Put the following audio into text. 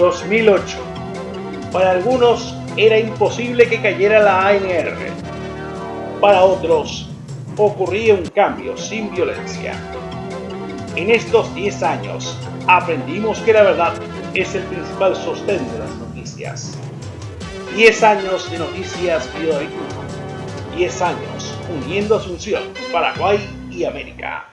2008. Para algunos era imposible que cayera la ANR. Para otros ocurría un cambio sin violencia. En estos 10 años aprendimos que la verdad es el principal sostén de las noticias. 10 años de noticias Bioequipo. 10 años uniendo Asunción, Paraguay y América.